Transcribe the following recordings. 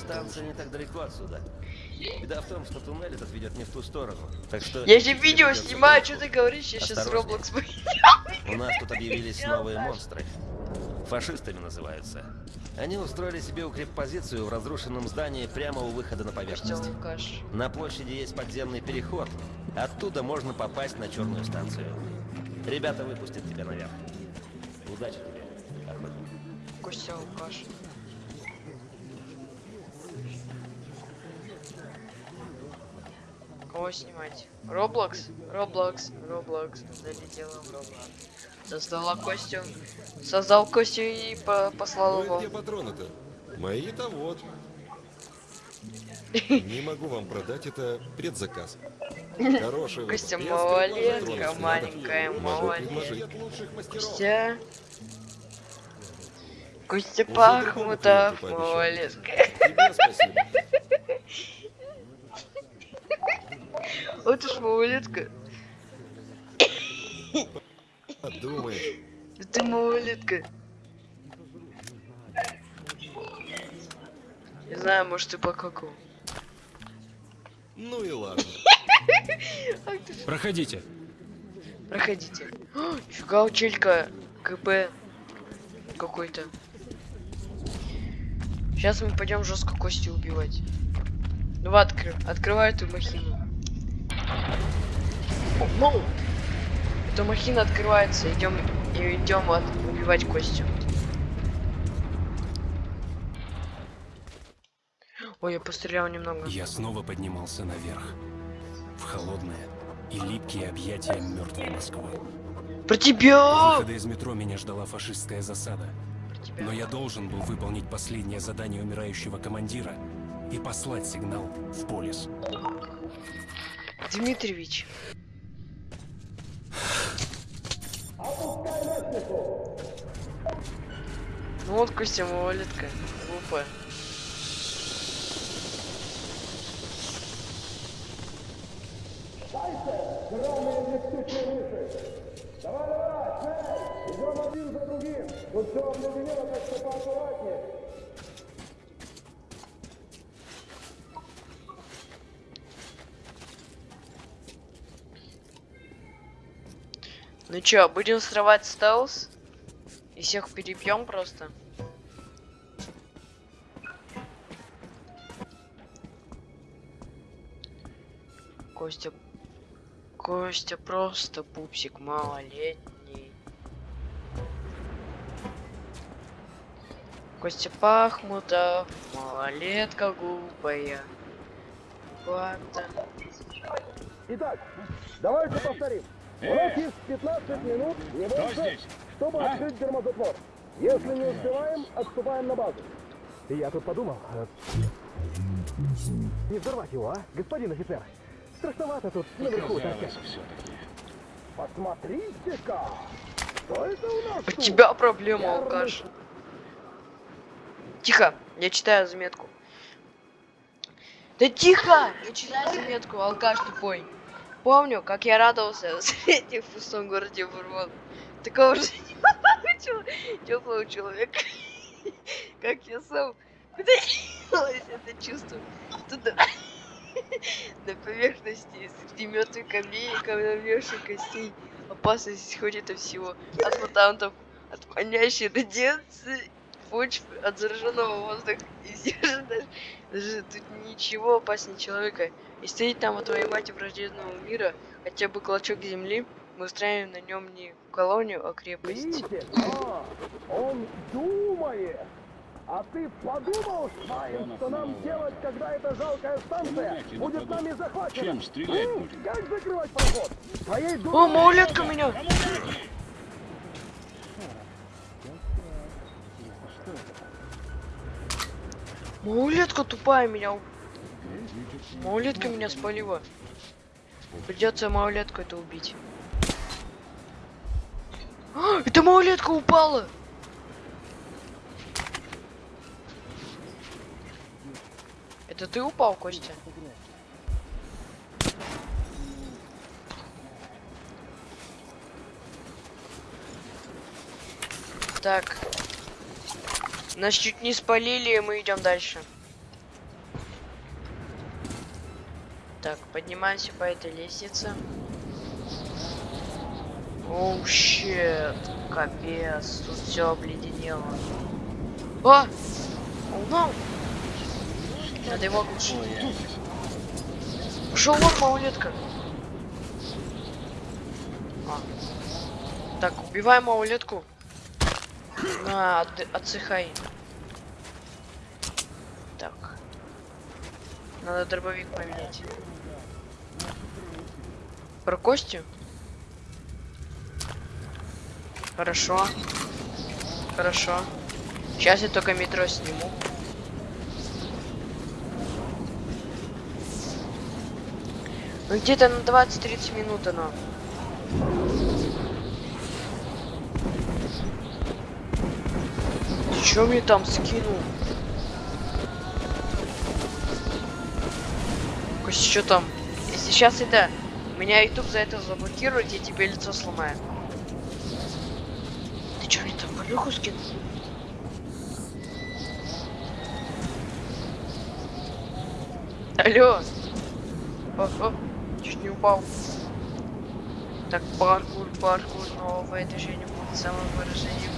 станция не так далеко отсюда. Беда в том, что туннель этот ведет не в ту сторону. Так что... Я же видео снимаю, что ты говоришь? Я сейчас. Roblox У нас тут объявились новые монстры. Фашистами называются. Они устроили себе укреппозицию в разрушенном здании прямо у выхода на поверхность. На площади есть подземный переход. Оттуда можно попасть на черную станцию. Ребята выпустят тебя наверх. Удачи тебе, охотник. Костюм Кого снимать? Роблокс? Роблокс, Роблокс. Залетела в Роблокс. Создала костюм. Создал костюм и по послал его. где патроны-то? Мои-то вот. Не могу вам продать это предзаказ. Хороший. Костя Я малолетка, маленькая малолетка. Костя. Костя Пахмутов, малолетка. Тебе спасибо. Вот уж малолетка. Подумаешь. Ты малолетка. Не знаю, может ты покакал. Ну и ладно. Проходите. Проходите. О, Нифига у челька КП какой-то. Сейчас мы пойдем жестко кости убивать. Ну откры открывай эту махину. О, ну! Эта махина открывается, идем и идем от убивать костью. Ой, я пострелял немного. Я снова поднимался наверх. В холодное и липкие объятия мертвой Москвы. Про тебя! выхода из метро меня ждала фашистская засада. Но я должен был выполнить последнее задание умирающего командира и послать сигнал в полис. Дмитриевич. Ну вот Костя малолетка, глупая. Ну чё, будем срывать стелс? И всех перебьем просто? Костя... Костя просто пупсик малолетний. Костя Пахмутов, малолетка глупая. Ладно. Итак, давайте повторим. У нас есть 15 минут, не больше, чтобы открыть гермозатвор. Если не успеваем, отступаем на базу. Я тут подумал, э, не взорвать его, а, господин офицер? Страшновато тут наверху торчать. Посмотрите-ка! Что это у нас У тут? тебя проблема, алкаш. Тихо, я читаю заметку. Да тихо! Я читаю заметку, алкаш тупой. Помню, как я радовался, встретив в пустом городе Бурман. Такого же теплого человека, как я сам. Куда делось это чувство? Туда, на поверхности, среди мертвых камней и костей. Опасность исходит от всего. От мутантов, от манящей радиации, почвы, от зараженного воздуха. И же даже, даже тут ничего опаснее человека. И стоит там отвоевать враждебного мира, хотя бы клочок земли, мы устраиваем на нем не колонию, а крепость. Видите? А, он думает. А ты подумал, Швайн, что нам делать, когда эта жалкая станция будет нами захвачена? Чем стрелять будем? Как закрывать проход? Твоей О, дурой малолетка меня! Малолетка тупая меня. Малолетка меня спалила. Придется малолетку это убить. А, это малолетка упала! Это ты упал, Костя? Так. Нас чуть не спалили, и мы идем дальше. Так, поднимаемся по этой лестнице. Оу, oh, щет. Капец, тут все обледенело. О! Oh, no! Ну! Надо его оглушить. Пошел вон, маулетка. А. Так, убиваем маулетку. На, отсыхай. Так. Надо дробовик поменять. Про Костю? Хорошо. Хорошо. Сейчас я только метро сниму. Ну где-то на 20-30 минут оно. Чё мне там скинул? Кость, что там? Если сейчас это... Меня YouTube за это заблокирует, я тебе лицо сломаю. Ты чё мне там полюху скинул? Алло! О, о, чуть не упал. Так, паркур, паркур, новое движение будет самовыражение,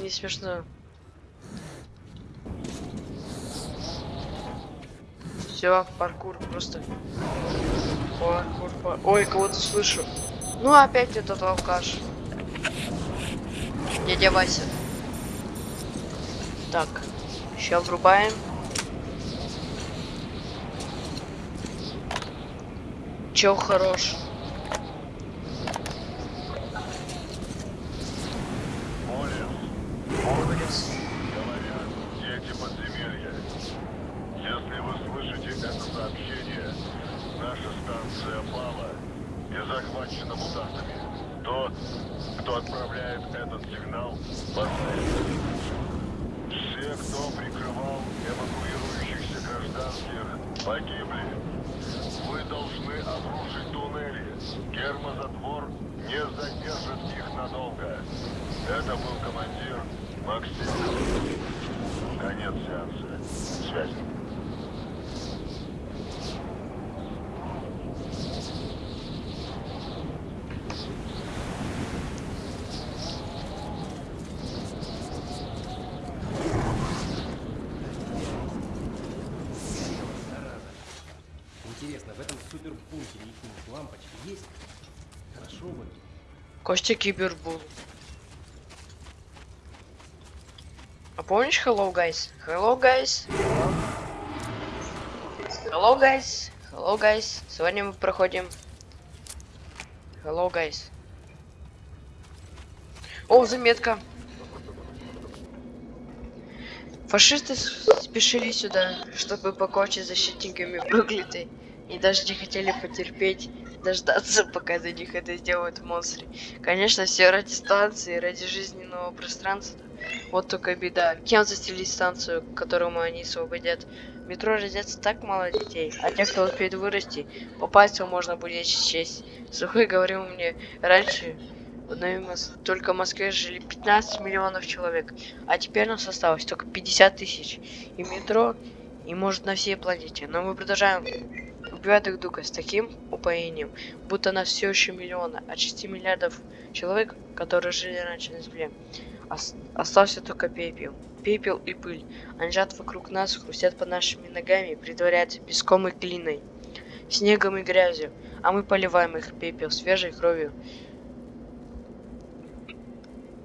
Не смешно. Все, паркур просто. Паркур, пар- Ой, кого-то слышу. Ну опять этот алкаш. Дядя Вася. Так, сейчас врубаем. Чел хорош. Молодец. Говорят, дети подземелья. Если вы слышите это сообщение, наша станция пала и захвачена мутантами. Тот, кто отправляет этот сигнал, последний. Все, кто прикрывал эвакуирующихся гражданских, погибли. Вы должны обрушить туннели. Гермозатвор не задержит их надолго. Это был командир Максим. Конец сеанса. Связь. Интересно, в этом супербункере их лампочки есть? Хорошо бы. Костя Кибербул. А помнишь Hello Guys? Hello Guys. Hello Guys. Hello Guys. Сегодня мы проходим Hello Guys. О, заметка. Фашисты спешили сюда, чтобы покончить защитниками проклятой. И даже не хотели потерпеть, дождаться, пока за них это сделают монстры. Конечно, все ради станции, ради жизненного пространства. Вот только беда. Кем застелить станцию, которую они освободят? Метро родятся так мало детей, а те, кто успеет вырасти, попасть можно будет честь. Сухой говорил мне раньше, Мос- только в Москве жили 15 миллионов человек, а теперь нас осталось только 50 тысяч. И метро, и может на всей планете. Но мы продолжаем убивать друг друга с таким упоением, будто нас все еще миллиона, от 6 миллиардов человек, которые жили раньше на Земле. Ос- остался только пепел. Пепел и пыль. Они лежат вокруг нас, хрустят под нашими ногами, притворяются песком и глиной, снегом и грязью, а мы поливаем их пепел свежей кровью.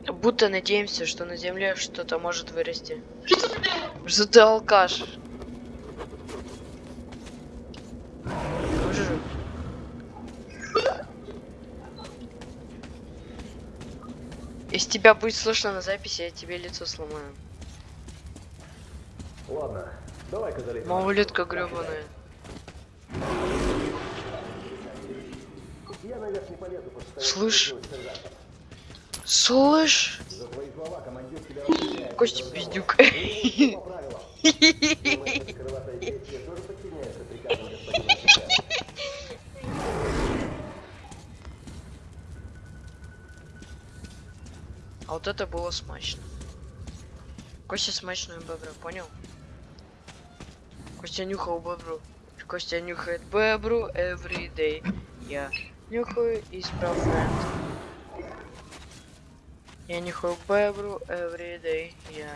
Будто надеемся, что на земле что-то может вырасти. Что ты алкаш? Уже. Если тебя будет слышно на записи, я тебе лицо сломаю. Ладно, давай-ка залезем. Малолетка гребаная. Я наверх не полезу, Слышь? Слышь? слова. Костя пиздюк. А вот это было смачно. Костя смачную бебру, понял? Костя нюхал бебру. Костя нюхает бебру every day. Я нюхаю и справляю. Я нюхаю бебру every day. Я.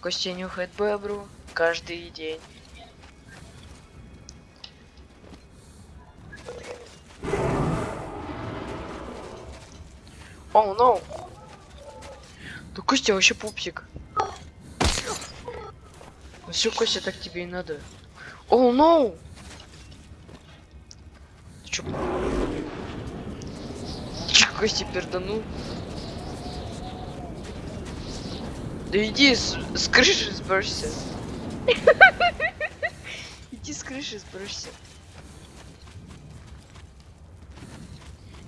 Костя нюхает бебру каждый день. Oh, no. Да Костя вообще пупсик. Ну все, Костя, так тебе и надо. Оу, oh, no. Ты чё? Чё, Костя перданул? Да иди с, с крыши сбросься. Иди с крыши сбросься.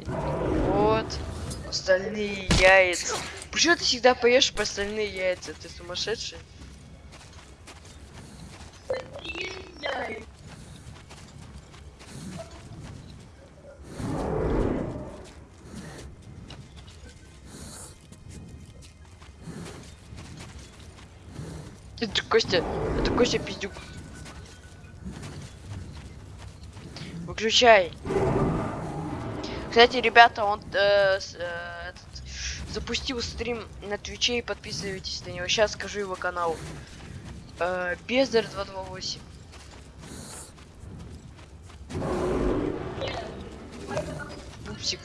Вот. Остальные яйца. Почему ты всегда поешь по остальные яйца? Ты сумасшедший? Это Костя, это Костя пиздюк. Выключай. Кстати, ребята, он э, с, э, запустил стрим на Твиче и подписывайтесь на него. Сейчас скажу его канал. Э, Бездар 228. Пупсик.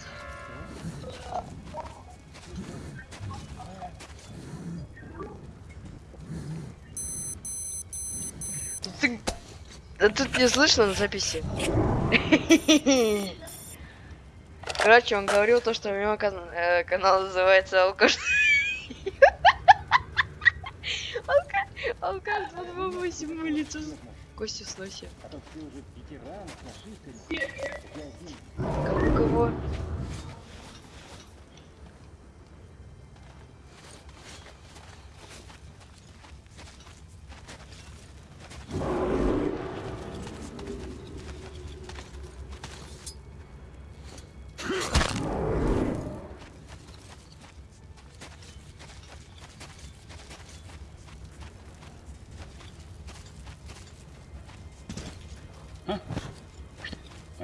Ты... Тут не слышно на записи. Короче, он говорил то, что у него кан э, канал называется Алкаш. Алкаш, Алкаш 228 улицу. Костю сноси. Кого, кого?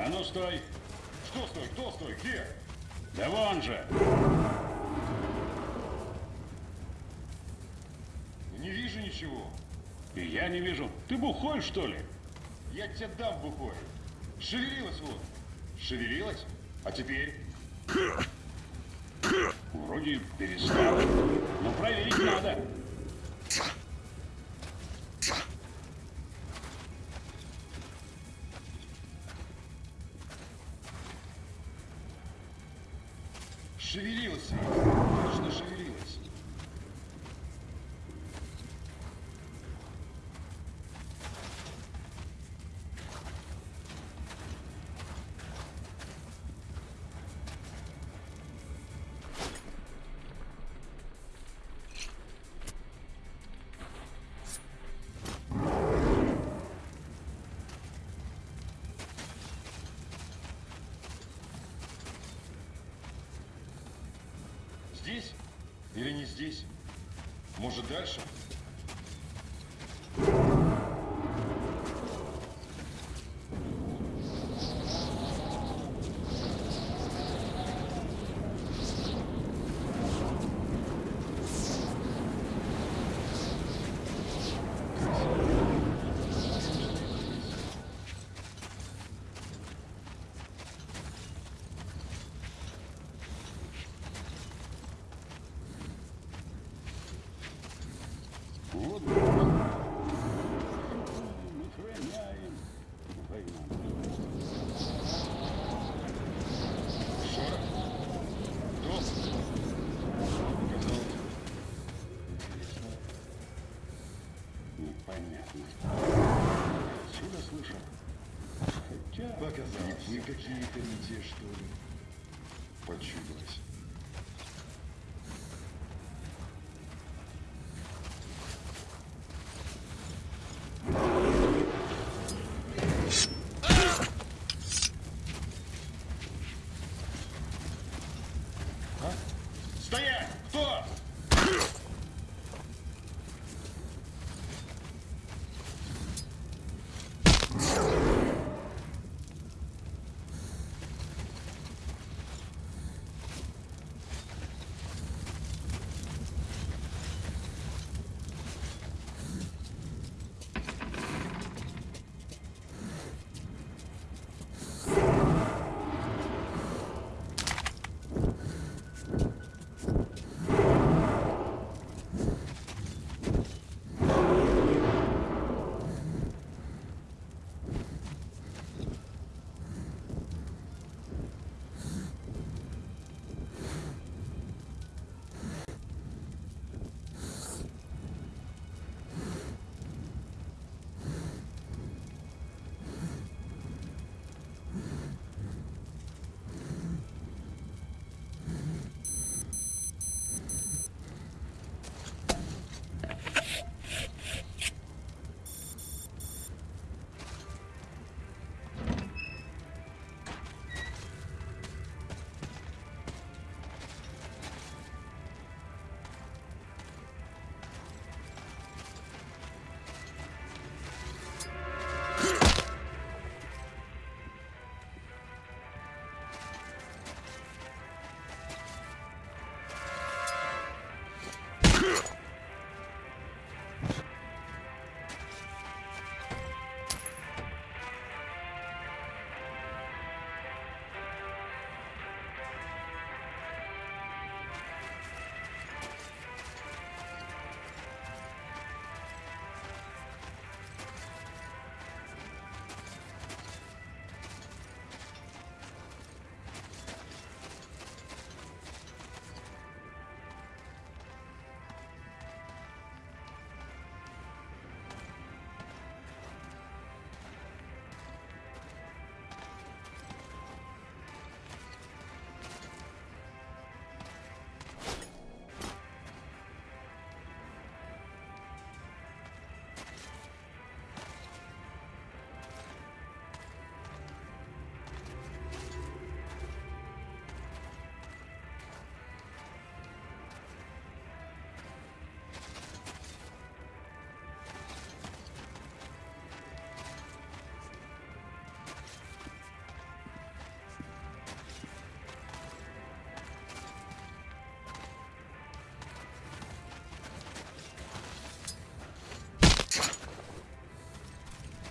А ну стой! Что стой? Кто стой? Где? Да вон же! Не вижу ничего. И я не вижу. Ты бухой, что ли? Я тебе дам бухой. Шевелилась вот. Шевелилась? А теперь? Вроде перестала. Но проверить надо. Здесь? Может, дальше? Вот. Охраняем. Шорох? Кто? Показалось. Интересно. Непонятно. Отсюда слышал. Хотя... Показалось. Вы какие-то не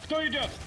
Кто идет?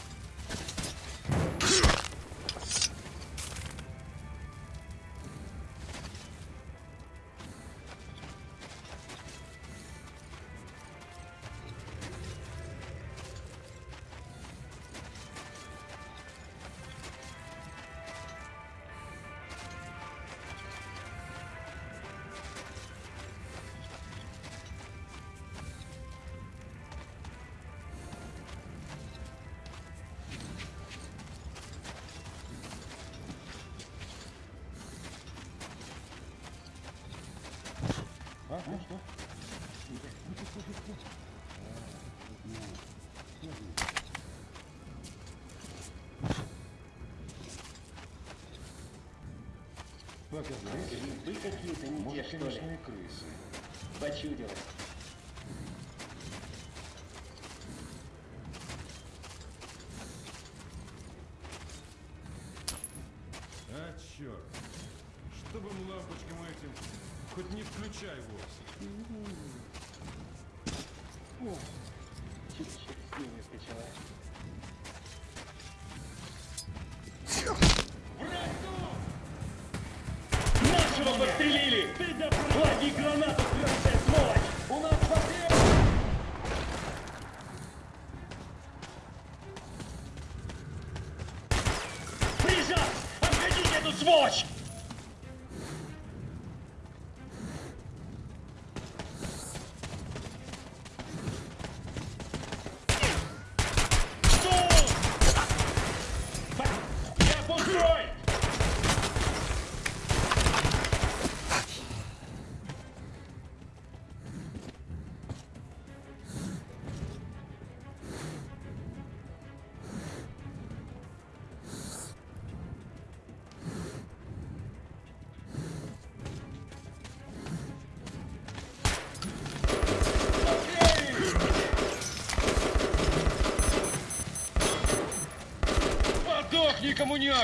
Вы какие-то не те, что ли? крысы. Почудилось. А, черт. Чтобы лампочкам этим хоть не включай вовсе. Чуть через ними скачала.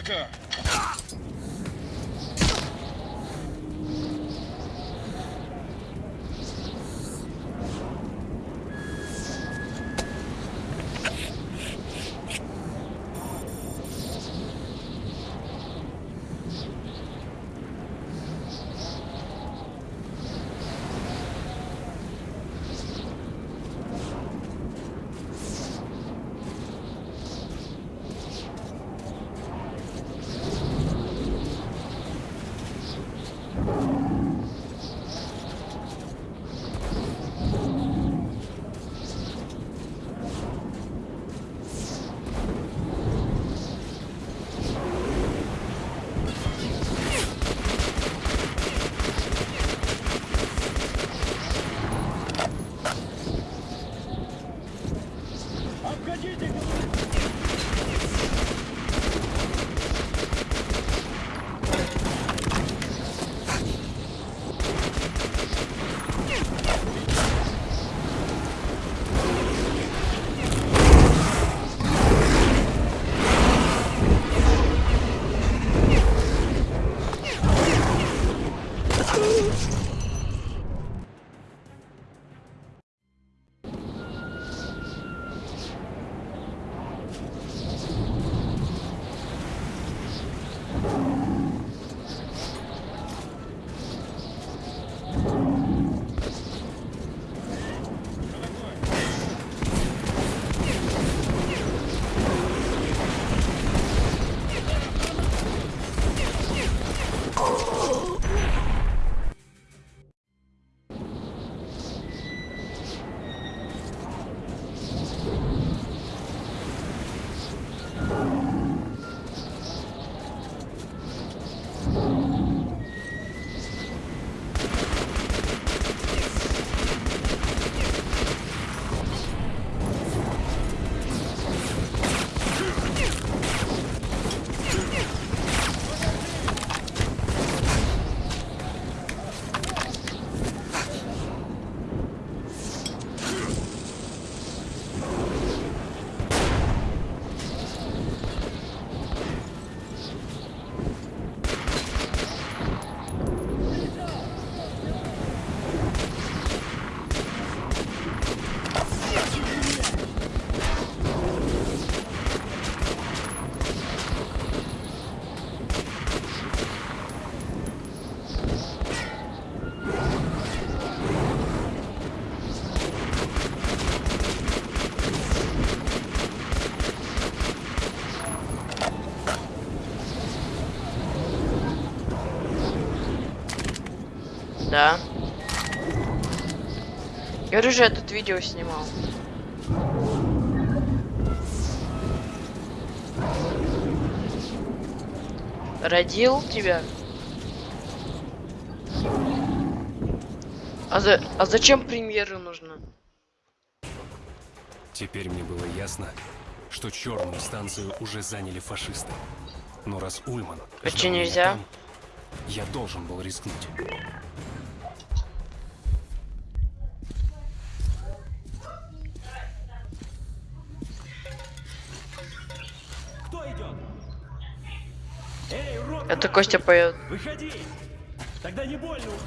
Tucker! Да. Я тут видео снимал. Родил тебя? А, за... а зачем премьера нужна? Теперь мне было ясно, что черную станцию уже заняли фашисты. Но раз Ульман... А меня нельзя? там, я должен был рискнуть. Костя поет. Выходи! Тогда не больно уж.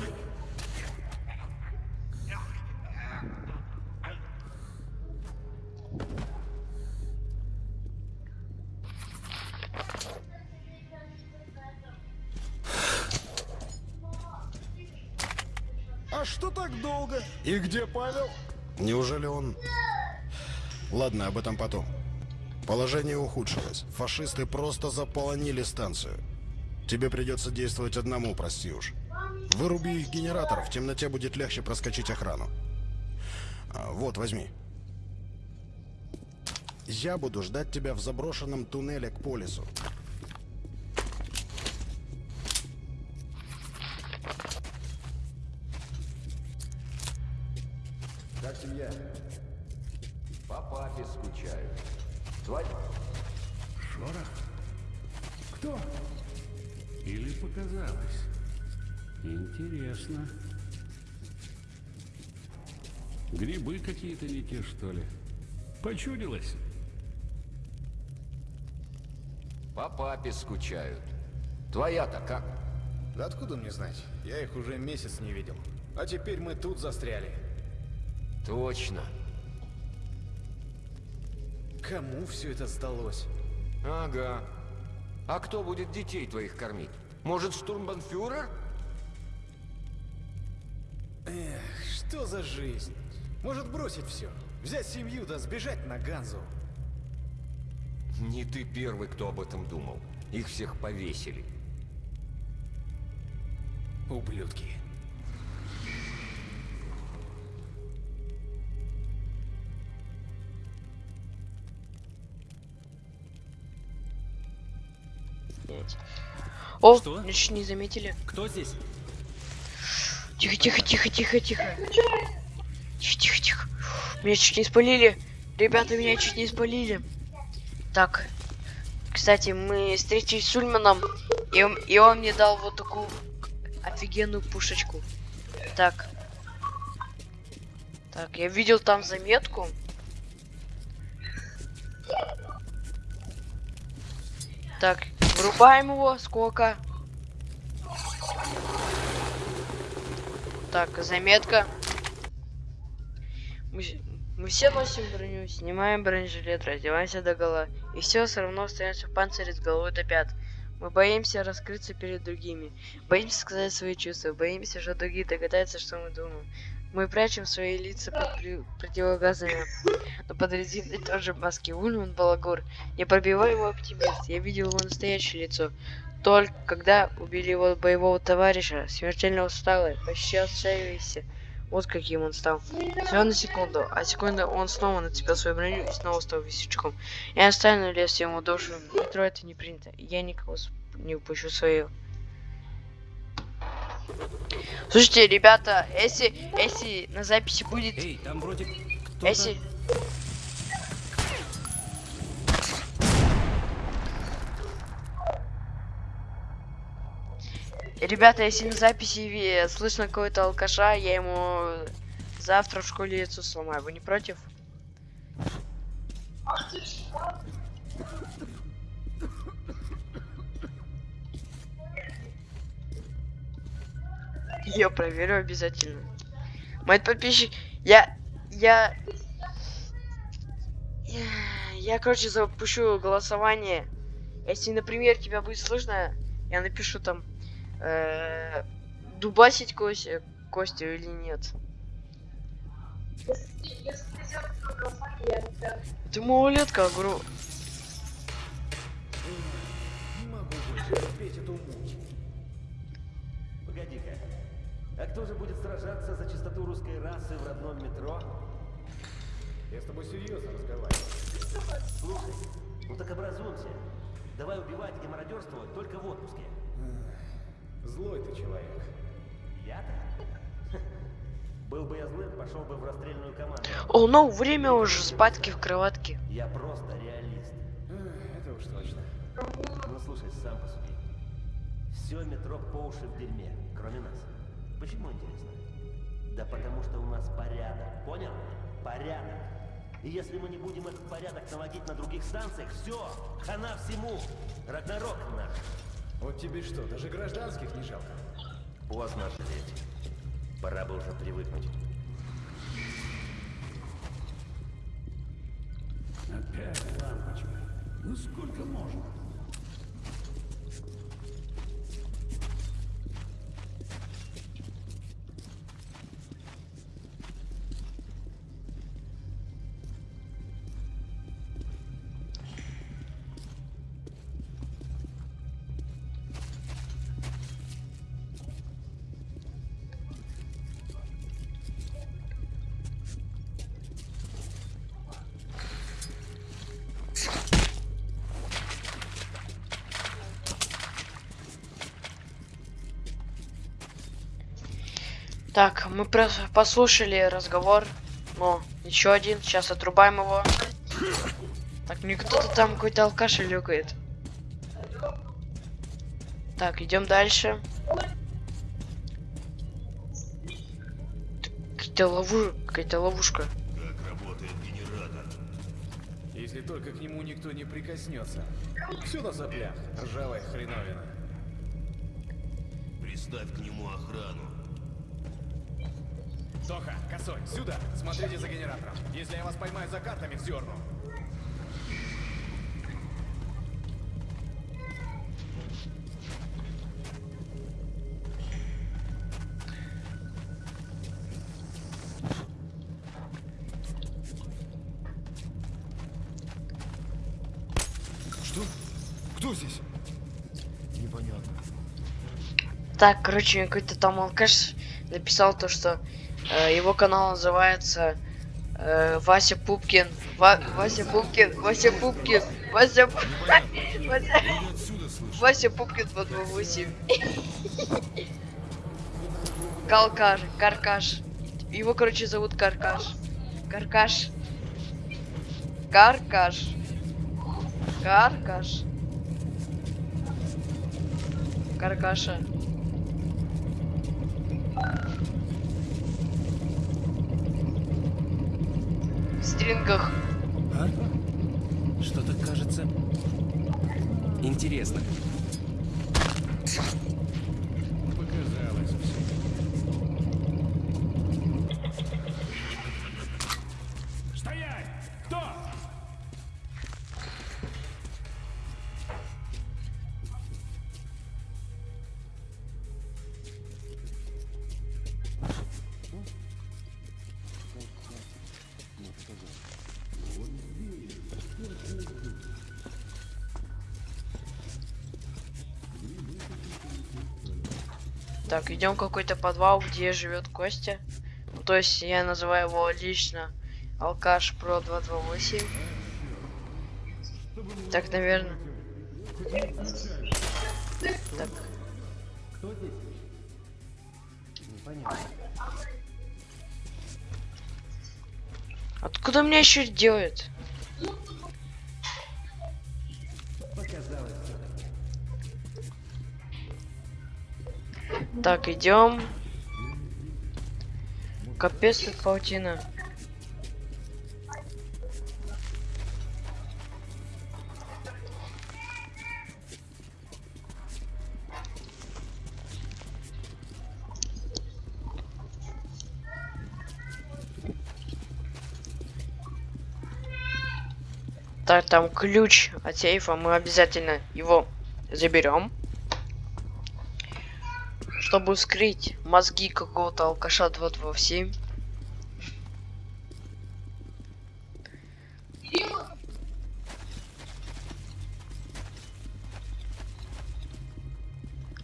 А что так долго? И где Павел? Неужели он... Ладно, об этом потом. Положение ухудшилось. Фашисты просто заполонили станцию. Тебе придется действовать одному, прости уж. Выруби их генератор, в темноте будет легче проскочить охрану. А, вот, возьми. Я буду ждать тебя в заброшенном туннеле к полису. Как семья? По папе скучаю. Твой... Шорох? Кто? Показалось? Интересно. Грибы какие-то не те, что ли? Почудилось? По папе скучают. Твоя-то как? Да откуда мне знать? Я их уже месяц не видел. А теперь мы тут застряли. Точно. Кому все это сдалось? Ага. А кто будет детей твоих кормить? Может, штурмбанфюрер? Эх, что за жизнь? Может бросить все? Взять семью да сбежать на Ганзу? Не ты первый, кто об этом думал. Их всех повесили. Ублюдки. О, Что? чуть не заметили. Кто здесь? Тихо, тихо, тихо, тихо, тихо. Тихо, тихо, тихо. Меня чуть не спалили. Ребята, меня чуть не спалили. Так. Кстати, мы встретились с Ульманом, и он, и он мне дал вот такую офигенную пушечку. Так. Так, я видел там заметку. Так, врубаем его. Сколько? Так, заметка. Мы, мы все носим броню, снимаем бронежилет, раздеваемся до гола. И все все равно остаемся в панцире с головой до пят. Мы боимся раскрыться перед другими. Боимся сказать свои чувства. Боимся, что другие догадаются, что мы думаем. Мы прячем свои лица под при- противогазами. Но под резиной тоже маски. Ульман Балагур. Непробиваемый оптимист. Я видел его настоящее лицо. Только когда убили его боевого товарища, смертельно усталый, почти отчаявшийся. Вот каким он стал. Всего на секунду, а секунду он снова нацепил свою броню и снова стал весельчаком. Я оставлю лес ему душу. Метро это не принято. Я никого не упущу свою. Слушайте, ребята, если, если на записи будет... Эй, там вроде. Если... Ребята, если на записи слышно какой-то алкаша, я ему завтра в школе лицо сломаю. Вы не против? Я проверю обязательно. Мой подписчик... Я... Я... Я, короче, запущу голосование. Если, например, тебя будет слышно, я напишу там... э, дубасить Костю, Костю или нет. Ты малолетка, говорю. Не могу терпеть эту. А кто же будет сражаться за чистоту русской расы в родном метро? Я с тобой серьезно разговариваю. Слушай, ну так образуемся. Давай убивать и мародерствовать только в отпуске. Злой ты человек. Я-то? Был бы я злым, пошел бы в расстрельную команду. О, ну, время уже спадки в кроватке. Я просто реалист. Это уж точно. Ну слушай, сам посуди. Все метро по уши в дерьме, кроме нас. Почему интересно? Да потому что у нас порядок, понял? Порядок. И если мы не будем этот порядок наводить на других станциях, все, хана всему. Рагнарок наш. Вот тебе что, даже гражданских не жалко? Поздно жалеть. Пора бы уже привыкнуть. Опять лампочка. Ну сколько можно? Так, мы послушали разговор. Ну, еще один. Сейчас отрубаем его. Так, мне кто-то там какой-то алкаш люкает. Так, идем дальше. Какая-то лову... какая-то ловушка. Если только к нему никто не прикоснется. Все на соплях, ржавая хреновина. Приставь к нему охрану. Тоха, косой, сюда! Смотрите за генератором. Если я вас поймаю за картами, вздерну. Так, короче, какой-то там алкаш написал то, что его канал называется э, Вася Пупкин. Ва- Вася Пупкин, Вася Пупкин, Вася Пу- Вася, Вася Пупкин 228. Калкаш, Каркаш. Его, короче, зовут Каркаш. Каркаш. Каркаш. Каркаш. Каркаша. В стрингах. А? Что-то кажется... Интересно. Идем в какой-то подвал, где живет Костя. Ну, то есть я называю его лично Алкаш Про 228. Так, наверное. Так. Откуда меня еще делают? Так, идем. Капец тут паутина. Так, там ключ от сейфа, мы обязательно его заберем. Чтобы скрыть мозги какого-то алкаша 227.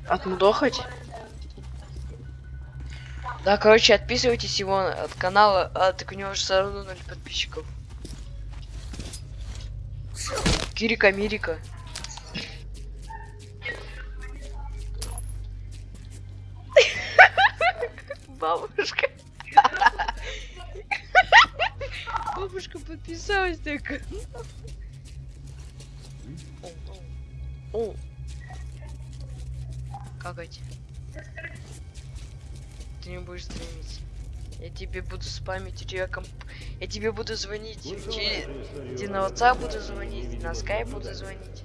Отмудохать? Да, короче, отписывайтесь его от канала, а так у него же все равно ноль подписчиков. Кирика Мирика. Так. О. Какать. Ты не будешь стримить. Я тебе буду спамить, тебя комп... Я тебе буду звонить. Через... Тебе на WhatsApp буду звонить, на Skype буду звонить.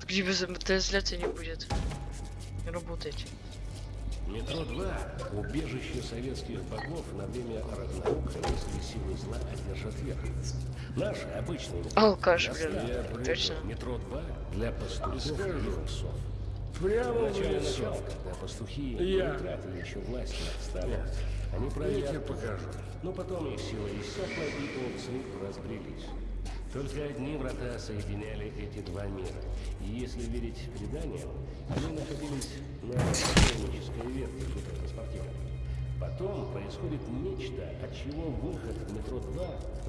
Так тебе за- трансляция не будет работать. Метро 2 – убежище советских богов на время Рагнарока, если силы зла одержат верх. Наши обычные метро Алкаш, блин, точно. Метро 2 для пастухов и псов. Прямо В начале начала, когда пастухи Я. не утратили еще власть над стадом, они правили Я тебе покажу. Но потом их сила иссякла, и овцы разбрелись. Только одни врата соединяли эти два мира. И если верить преданиям, они находились на покойнической ветке гидротранспортера. Потом происходит нечто, от чего выход в метро 2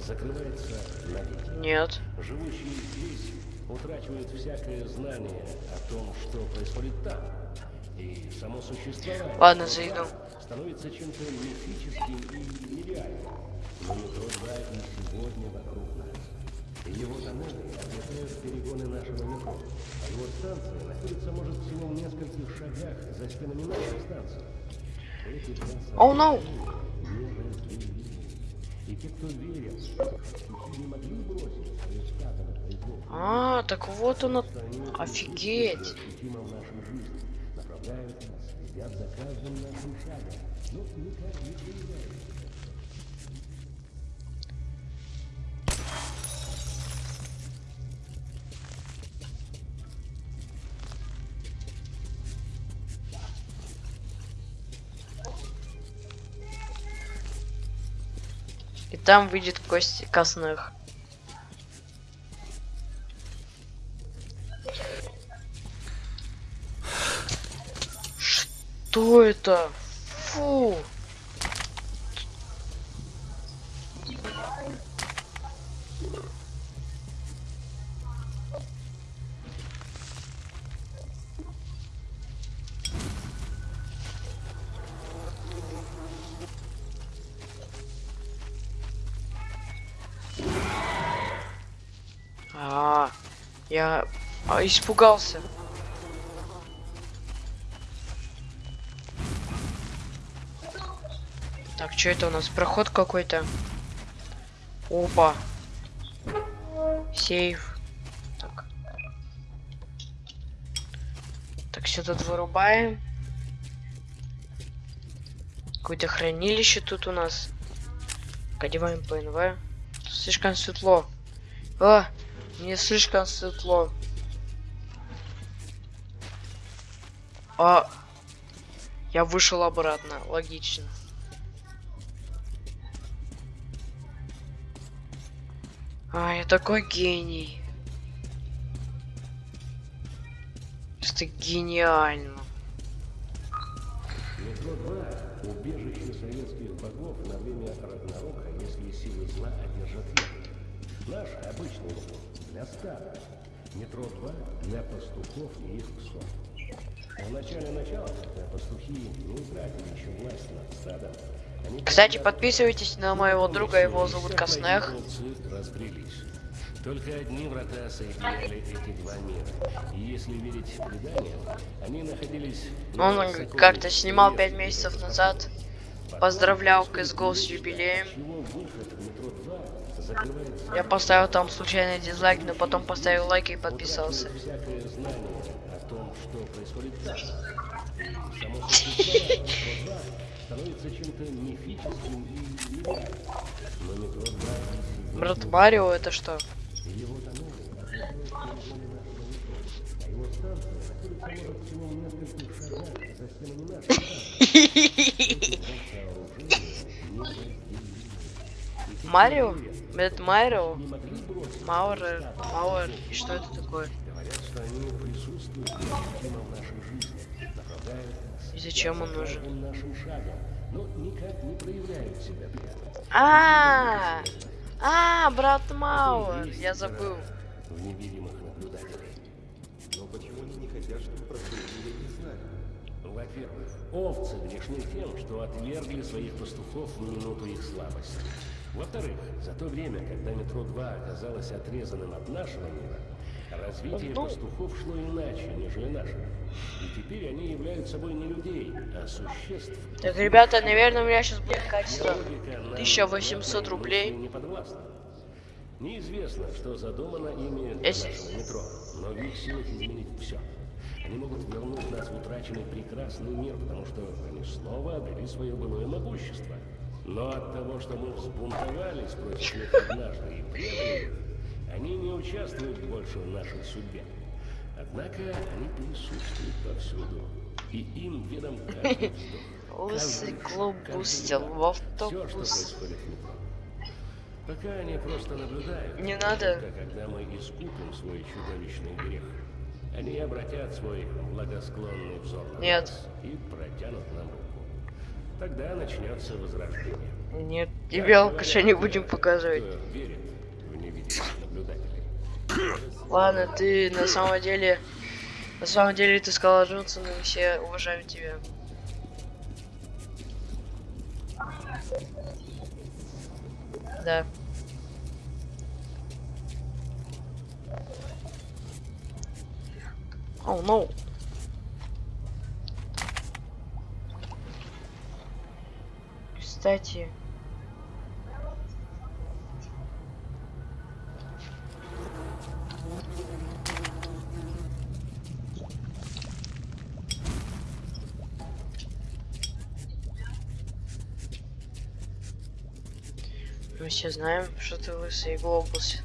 закрывается навеки. Нет. Живущие здесь утрачивают всякое знание о том, что происходит там. И само существование Ладно, зайду. 2 становится чем-то мифическим и нереальным. Но метро 2 и сегодня вокруг его тоннели ответляют перегоны нашего метро. А его станция находится, может, всего в нескольких шагах за стенами нашей станции. Эти Oh no. и те, кто пастухи не могли бросить свое на произвол, А, так вот оно. Офигеть. направляют нас, следят за каждым нашим шагом, но никак не проявляют. Там выйдет Кости Косных. Что это? Фу. А, я а, испугался. Так, что это у нас? Проход какой-то. Опа. Сейф. Так. Так, все тут вырубаем. Какое-то хранилище тут у нас. Одеваем ПНВ. Тут слишком светло. А, мне слишком светло. А, я вышел обратно, логично. А, я такой гений. Просто гениально. Метро 2 – убежище советских богов на время Рагнарока, если силы зла одержат верх. Наше обычное метро для стада. Метро 2 для пастухов и их псов. В начале начала, когда пастухи не утратили еще власть над стадом, они Кстати, подписывайтесь на моего друга, его зовут Коснех. Только одни врата соединяли эти два мира. И если верить преданиям, они находились... на Он как-то снимал пять месяцев назад. Поздравлял CSGO с юбилеем. Чего выход в метро 2 закрывается Я поставил там случайный дизлайк, но потом поставил лайк и подписался. всякое знание о том, что происходит там. И само существование метро 2 становится чем-то мифическим и нереальным. Но метро 2 и сегодня Брат Марио, это что? Марио? Это Марио? Мауэр, Мауэр, и что это такое? И зачем он нужен? себя прямо. А, а, брат Мауэр, я забыл. В невидимых наблюдателей. Но почему они не хотят, чтобы про все это не знали? Во-первых, овцы грешны тем, что отвергли своих пастухов в минуту их слабости. Во-вторых, за то время, когда метро 2 оказалось отрезанным от нашего мира, развитие Ну. пастухов шло иначе, нежели нашего. И теперь они являются собой не людей, а существ. Так, ребята, наверное, у меня сейчас будет качество Логика нам 1800 понятна и рублей. Неизвестно, что задумано ими для Если- нашего метро, но в их силах изменить все. Они могут вернуть нас в утраченный прекрасный мир, потому что они снова обрели свое былое могущество. Но от того, что мы взбунтовались против них однажды и предали они не участвуют больше в нашей судьбе. Однако они присутствуют повсюду, и им ведом каждый вздох. Лысый клуб вдох. в Все, что автобус. Пока они просто наблюдают. Не надо. Когда мы искупим свой чудовищный грех, они обратят свой благосклонный взор на Нет. нас и протянут нам руку. Тогда начнется возрождение. Нет, говорят алкаша не будем показывать. Ладно, ты на самом деле... На самом деле ты сказал Джонсон, и все уважаем тебя. Да. О, ну. Кстати, мы все знаем, что ты лысый глобус.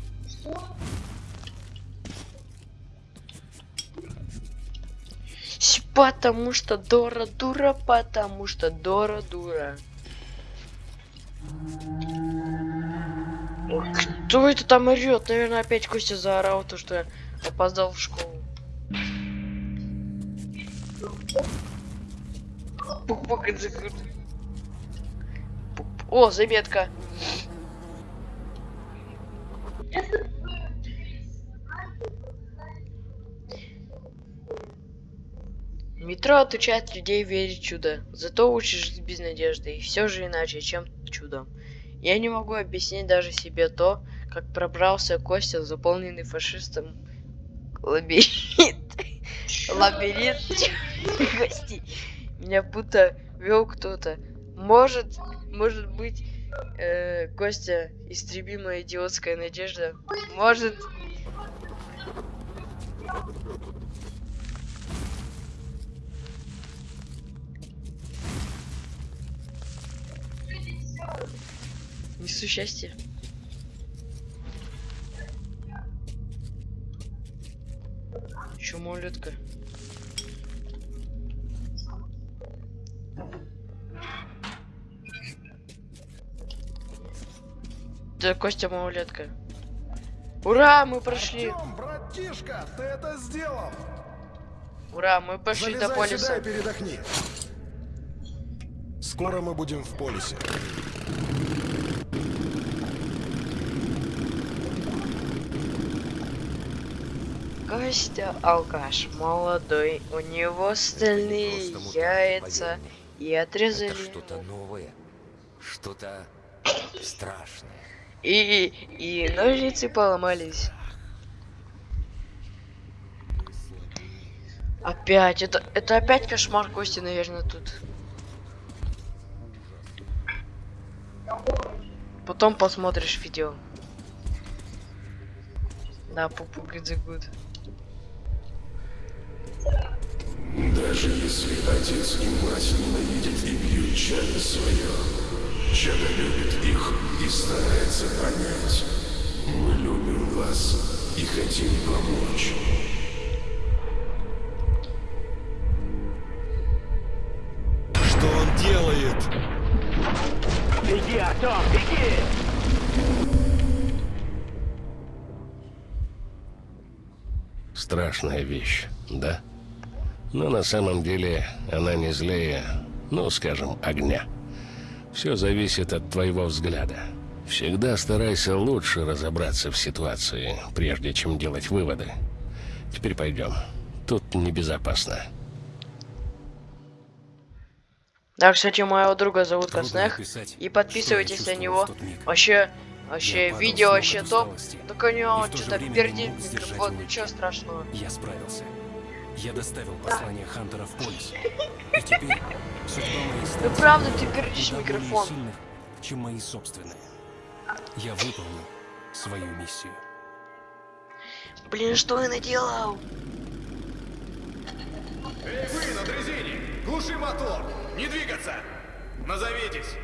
Потому что Дора дура, потому что Дора дура. Кто это там орет? Наверное, опять Костя заорал, то что опоздал в школу. О, заметка. Метро отучает людей верить в чудо, зато учит жить без надежды, и все же иначе, чем чудом. Я не могу объяснить даже себе то, как пробрался Костя, заполненный фашистом лабиринт. Лабиринт гостей. Меня будто вел кто-то. Может, может быть, э, Костя, истребимая идиотская надежда. Может, несу счастье. Чё, малютка? Да, Костя малолетка. Ура, мы прошли. Артём, братишка, ты это сделал! Ура, мы пошли до Залезай сюда полиса. и передохни. Скоро мы будем в полисе. Костя алкаш молодой, у него стальные яйца и отрезали что-то новое, что-то страшное. и и ножницы поломались. Опять, это это опять кошмар Кости, наверное, тут. Потом посмотришь видео. Да, пупу good the good. Даже если отец и мать ненавидят и бьют чадо свое, чадо любит их и старается понять. Мы любим вас и хотим помочь. Что он делает? Артем, беги! Страшная вещь, да? Но на самом деле она не злее, ну, скажем, огня. Все зависит от твоего взгляда. Всегда старайся лучше разобраться в ситуации, прежде чем делать выводы. Теперь пойдем. Тут небезопасно. Да, кстати, моего друга зовут Коснех. И подписывайтесь на него. Вообще, вообще, Я видео вообще топ. Только у него что-то пердит микрофон, ничего страшного. Я справился. Я доставил послание Хантера в полис. И теперь судьба моей Ну правда, ты пердишь микрофон. сильных, чем мои собственные. Я выполнил свою миссию. Блин, что я наделал? Эй, вы на дрезине! Глуши мотор! Не двигаться! Назовитесь!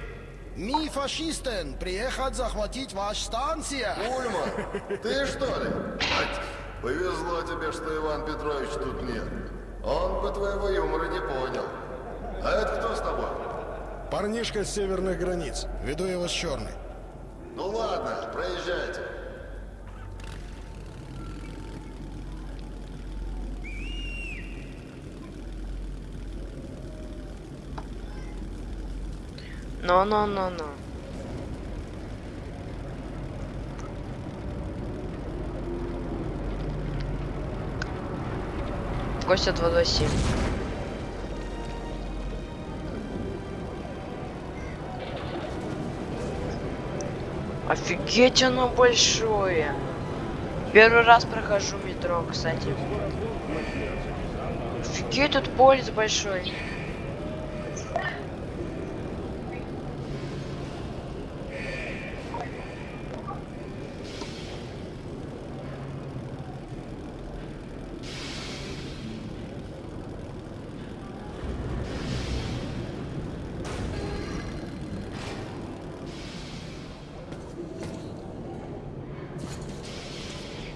Ми фашистен, приехать захватить ваш станция. Ульман, ты что ли? Повезло тебе, что Иван Петрович тут нет. Он бы твоего юмора не понял. А это кто с тобой? Парнишка с северных границ. Веду его с черной. Ну ладно, проезжайте. Но-но-но-но. Костя 227. Офигеть, оно большое. Первый раз прохожу метро, кстати. Офигеть, тут полис большой.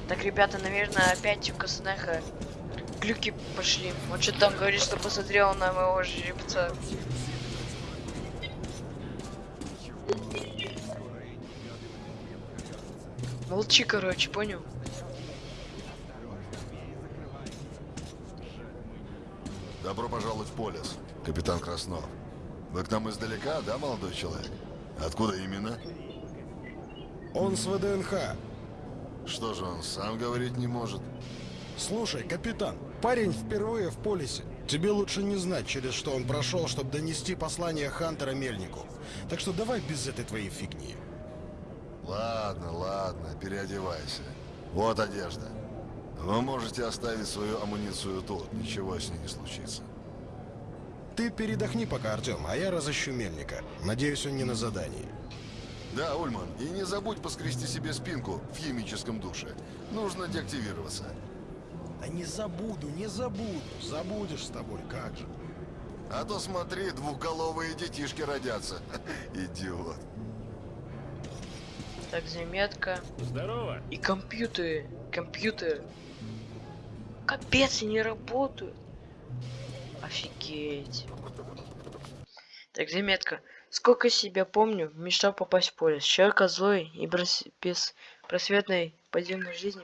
Так, ребята, наверное, опять у Коснеха глюки пошли. Он что там говорит, что посмотрел на моего жеребца. Молчи, короче, понял? Добро пожаловать в полис, капитан Краснов. Вы к нам издалека, да, молодой человек? Откуда именно? Он с ВДНХ. Что же он сам говорить не может? Слушай, капитан, парень впервые в полисе. Тебе лучше не знать, через что он прошел, чтобы донести послание Хантера Мельнику. Так что давай без этой твоей фигни. Ладно, ладно, переодевайся. Вот одежда. Вы можете оставить свою амуницию тут, ничего с ней не случится. Ты передохни пока, Артем, а я разыщу Мельника. Надеюсь, он не на задании. Да, Ульман, и не забудь поскрести себе спинку в химическом душе. Нужно деактивироваться. Да не забуду, не забуду. Забудешь с тобой, как же. А то смотри, двухголовые детишки родятся. Идиот. Так, заметка. Здорово. И компьютеры. Компьютер. Капец, они не работают. Офигеть. Так, заметка. Сколько себя помню, мечтал попасть в поле. Человека злой и брос- беспросветной подземной жизни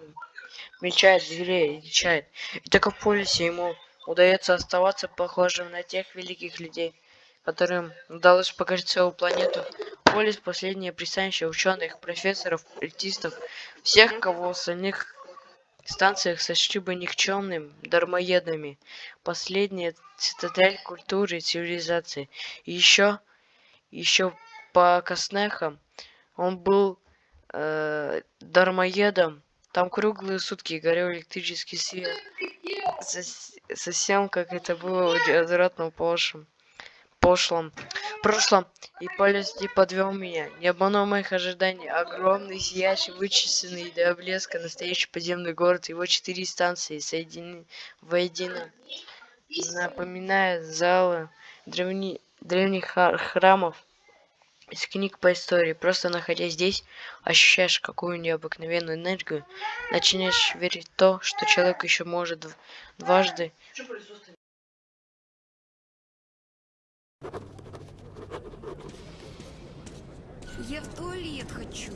мельчает, звереет, дичает. И только в полисе ему удается оставаться похожим на тех великих людей, которым удалось покорить целую планету. Полис – последнее пристанище ученых, профессоров, артистов, всех, кого в остальных станциях сочли бы никчемным дармоедами. Последняя цитадель культуры и цивилизации. И еще, еще по Коснехам он был э, дармоедом. Там круглые сутки горел электрический свет. Совсем как это было в развратном пошлом. прошлом. И полис не подвел меня. Не обманул моих ожиданий. Огромный, сияющий, вычисленный до блеска настоящий подземный город. Его четыре станции соединены воедино. Напоминая залы древни... древних храмов из книг по истории. Просто находясь здесь, ощущаешь какую необыкновенную энергию. Начинаешь верить в то, что человек еще может дв- дважды Я в туалет хочу.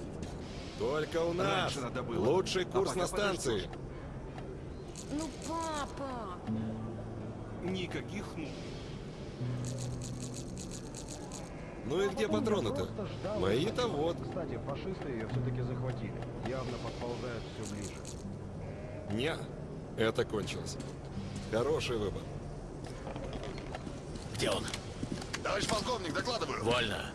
Только у нас лучший курс на станции. Ну, папа. Никаких ну. Ну и где патроны-то? Мои-то вот. Кстати, фашисты ее все-таки захватили. Явно подползают все ближе. Не, это кончилось. Хороший выбор. Где он? Товарищ полковник, докладываю. Вольно.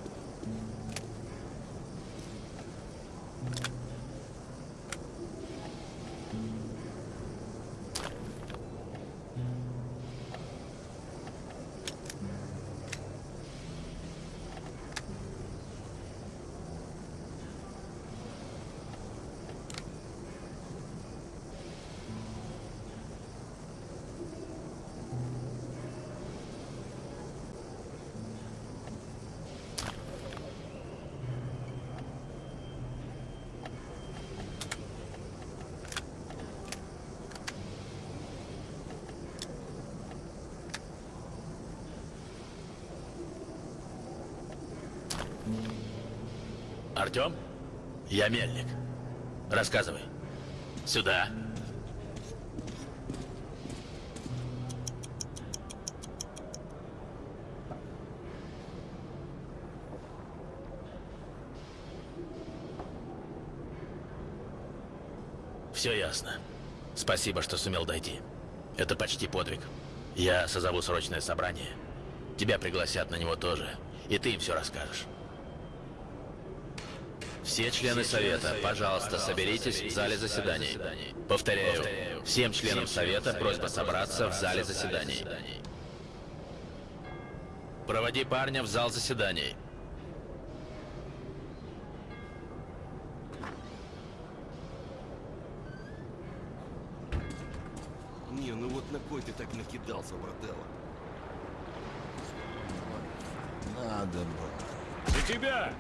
Артем? Я Мельник. Рассказывай. Сюда. Все ясно. Спасибо, что сумел дойти. Это почти подвиг. Я созову срочное собрание. Тебя пригласят на него тоже. И ты им все расскажешь. Все члены Совета, пожалуйста, соберитесь в зале заседаний. Повторяю, всем членам Совета просьба собраться в зале заседаний. Проводи парня в зал заседаний. Не, ну вот на кой ты так накидался, брателло? Надо было. За тебя!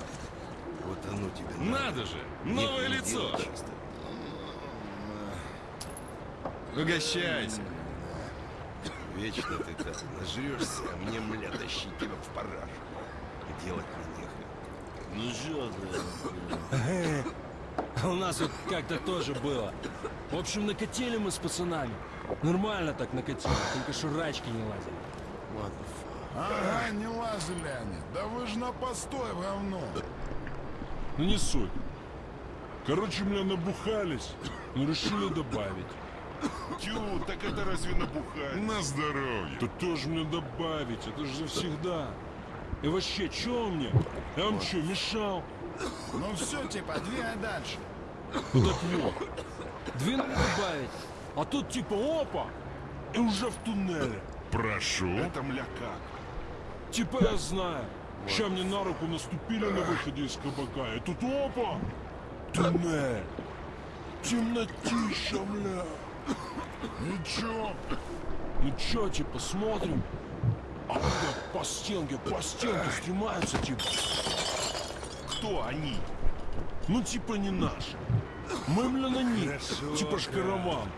Вот оно тебе Надо же! Новое Нет, не лицо! Угощайся! Вечно ты так нажрешься, а мне, мля, тащить тебя в параж. Делать мне нехрен. Ну чё А у нас вот как-то тоже было. В общем, накатили мы с пацанами. Нормально так накатили, только шурачки не лазили. Ага, не лазили они. Да вы же на постой в говно. Ну не суть. Короче, меня набухались, но решили добавить. Тю, так это разве набухать? На здоровье. Тут тоже мне добавить, это же завсегда. И вообще, чё он мне? Я вам чё, мешал? Ну все, типа, двигай дальше. Ну так вот, двинул добавить, а тут типа опа, и уже в туннеле. Прошу. Это мля как? Типа я знаю. Ща мне на руку наступили на выходе из кабака, и тут опа! Туннель! Темнотища, мля! Ничего. Ну чё, типа, смотрим? А когда по стенке, по стенке снимаются, типа... Кто они? Ну, типа, не наши. Мы, бля, на них. Типа ж караван.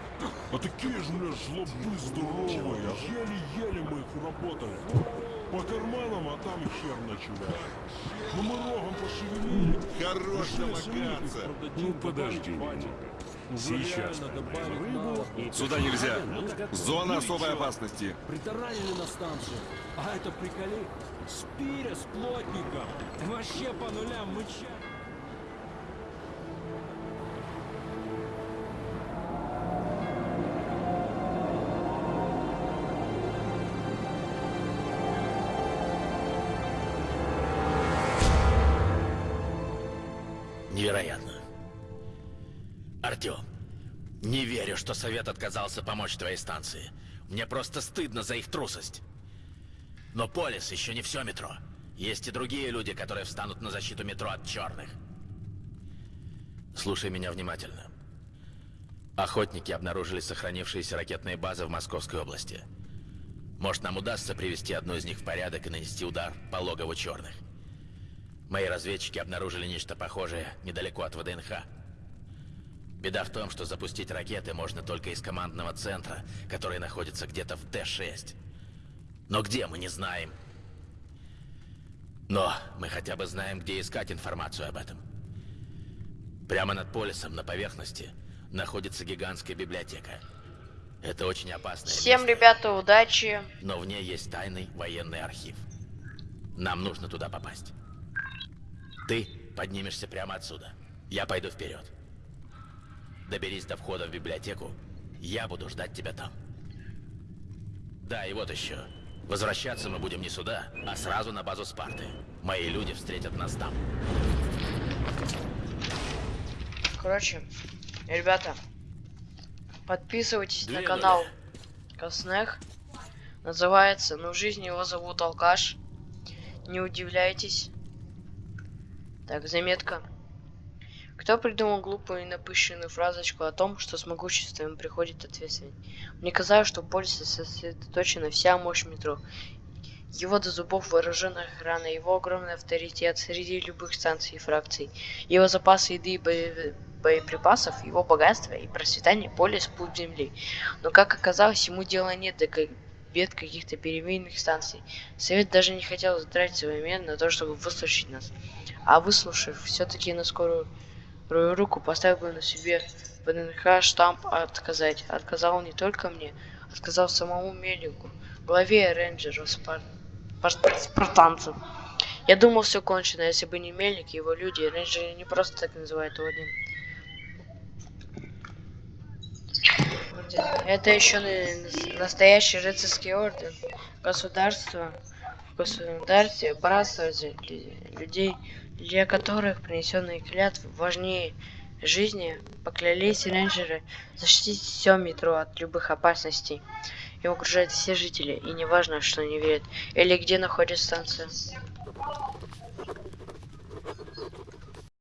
А такие же, бля, жлобы здоровые. Еле-еле мы их уработали. По карманам, а там хер ночевал. Ну мы рогом пошевелили. Хорош продадим, Ну, подожди Сейчас рыбу. Сюда нельзя. Ну, Зона особой опасности. Притаранили на станцию. А это приколи. Спиря с плотником. Вообще по нулям мыча. Не верю, что Совет отказался помочь твоей станции. Мне просто стыдно за их трусость. Но Полис еще не все метро. Есть и другие люди, которые встанут на защиту метро от черных. Слушай меня внимательно. Охотники обнаружили сохранившиеся ракетные базы в Московской области. Может, нам удастся привести одну из них в порядок и нанести удар по логову черных. Мои разведчики обнаружили нечто похожее недалеко от ВДНХ. Беда в том, что запустить ракеты можно только из командного центра, который находится где-то в Т-6. Но где, мы не знаем. Но мы хотя бы знаем, где искать информацию об этом. Прямо над полисом, на поверхности, находится гигантская библиотека. Это очень опасное Всем, место, ребята, удачи. но в ней есть тайный военный архив. Нам нужно туда попасть. Ты поднимешься прямо отсюда. Я пойду вперед. Доберись до входа в библиотеку. Я буду ждать тебя там. Да, и вот еще. Возвращаться мы будем не сюда, а сразу на базу Спарты. Мои люди встретят нас там. Короче, ребята, подписывайтесь на Двинули. канал Коснех. Называется, ну в жизни его зовут Алкаш. Не удивляйтесь. Так, заметка. Кто придумал глупую и напыщенную фразочку о том, что с могуществом приходит ответственность? Мне казалось, что в полисе сосредоточена вся мощь метро. Его до зубов вооруженная охрана, его огромный авторитет среди любых станций и фракций, его запасы еды и боеприпасов, его богатство и процветание полис путь земли. Но как оказалось, ему дела нет до бед каких-то переменных станций. Совет даже не хотел затратить свое время на то, чтобы выслушать нас. А выслушав, все-таки на скорую ру- руку поставил бы на себе ВНХ штамп отказать. Отказал не только мне, отказал самому Мелику, главе рейнджеров Спар... Пар- спартанцев. Я думал, все кончено, если бы не Мельник его люди. Рейнджеры не просто так называют орден. Это еще на- настоящий рыцарский орден. Государство государстве братство лю- людей, для которых принесенные клятвы важнее жизни, поклялись рейнджеры защитить все метро от любых опасностей. И угрожают все жители, и неважно, что они верят, или где находится станция.